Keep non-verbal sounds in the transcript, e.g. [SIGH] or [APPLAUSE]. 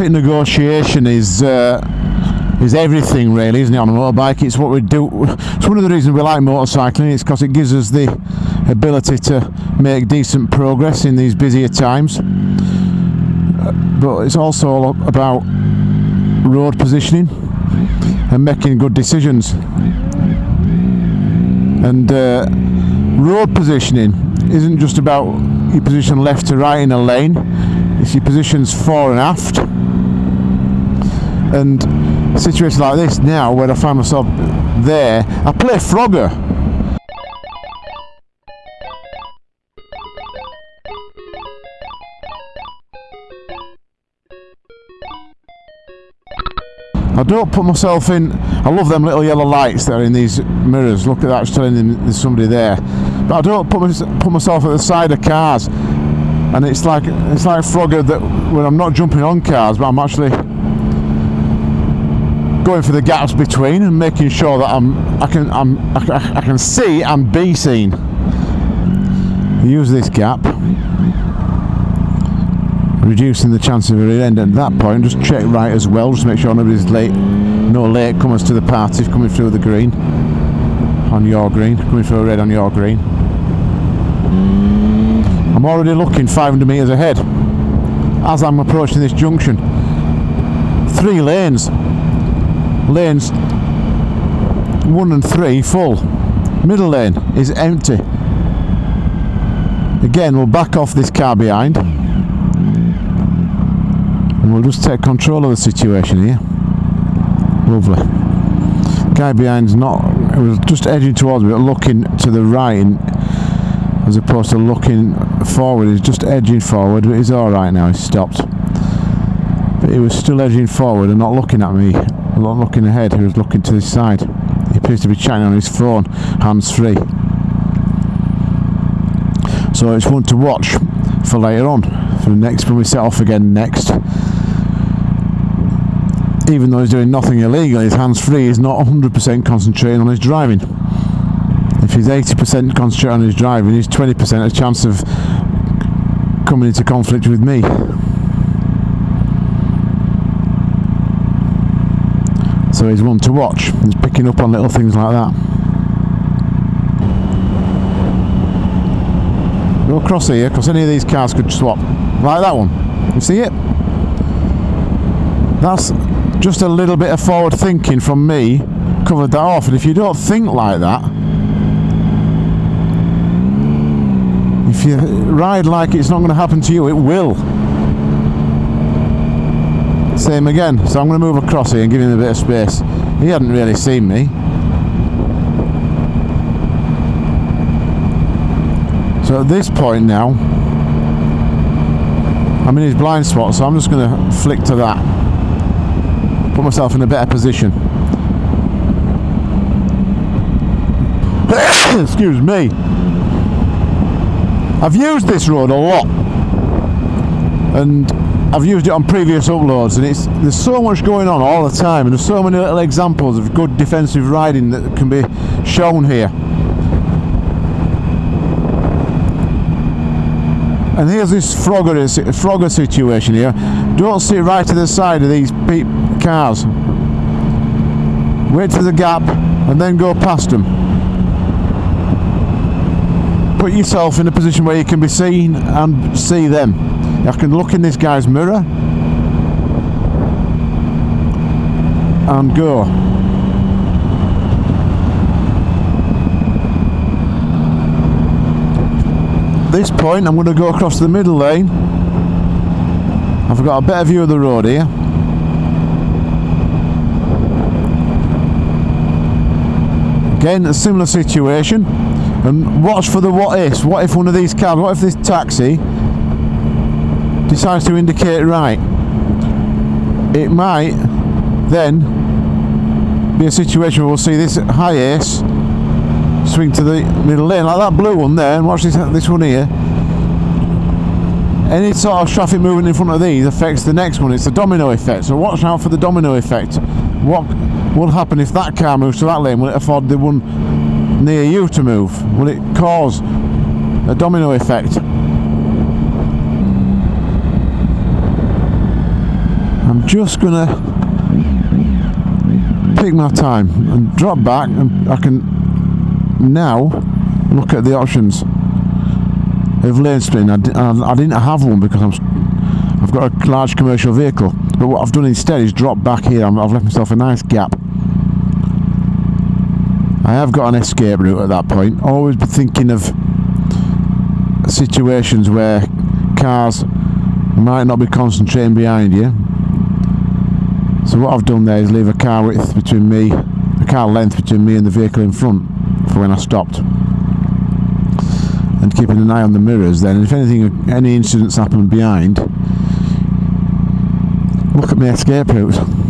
traffic negotiation is uh, is everything really, isn't it? On a motorbike, it's what we do. It's one of the reasons we like motorcycling. It's because it gives us the ability to make decent progress in these busier times. But it's also all about road positioning and making good decisions. And uh, road positioning isn't just about your position left to right in a lane, it's your positions fore and aft. And situations like this now, where I find myself there, I play Frogger. I don't put myself in. I love them little yellow lights that are in these mirrors. Look at that, it's telling them there's somebody there. But I don't put, mys- put myself at the side of cars. And it's like it's like Frogger that when I'm not jumping on cars, but I'm actually going for the gaps between and making sure that I'm I can I'm I, can- I can see and be seen. Use this gap, reducing the chance of a end at that point. Just check right as well, just make sure nobody's late, no late comers to the party coming through the green on your green, coming through red on your green. I'm already looking 500 metres ahead as I'm approaching this junction. Three lanes, lanes one and three full. Middle lane is empty. Again, we'll back off this car behind and we'll just take control of the situation here. Lovely. Guy behind's not, it was just edging towards me, but looking to the right and, as opposed to looking forward. He's just edging forward, but he's alright now, he's stopped. But he was still edging forward and not looking at me, not looking ahead, he was looking to this side. He appears to be chatting on his phone, hands free. So it's one to watch for later on, for the next when we set off again next. Even though he's doing nothing illegal, his hands free, he's not 100% concentrating on his driving. If he's 80% concentrating on his driving, he's 20% a chance of coming into conflict with me. So he's one to watch. He's picking up on little things like that. Go cross here, because any of these cars could swap. Like that one. You see it? That's just a little bit of forward thinking from me covered that off. And if you don't think like that, if you ride like it's not going to happen to you, it will. Same again. So I'm going to move across here and give him a bit of space. He hadn't really seen me. So at this point now, I'm in his blind spot, so I'm just going to flick to that. Put myself in a better position. [COUGHS] Excuse me. I've used this road a lot. And I've used it on previous uploads and it's there's so much going on all the time and there's so many little examples of good defensive riding that can be shown here. And here's this Frogger, Frogger situation here. Don't sit right to the side of these cars. Wait for the gap and then go past them. Put yourself in a position where you can be seen and see them. I can look in this guy's mirror and go. this point I'm going to go across the middle lane I've got a better view of the road here again a similar situation and watch for the what ifs. What if one of these cars what if this taxi decides to indicate right it might then be a situation where we'll see this HiAce swing to the middle lane like that blue one there and watch this this one here. Any sort of traffic movement in front of these affects the next one. It's a domino effect. So watch out for the domino effect. What will happen if that car moves to that lane? Will it afford the one near you to move? Will it cause a domino effect? I'm just gonna pick my time and drop back and I can now look at the options. Of lane splitting. I, I, I didn't have one because I'm, s- I've got a large commercial vehicle. But what I've done instead is drop back here. I've left myself a nice gap I have got an escape route at that point always be thinking of situations where cars might not be concentrating behind you so what I've done there is leave a car width between me, a car length between me and the vehicle in front for when I stopped. And keeping an eye on the mirrors then, if anything, any incidents happen behind, look at my escape route.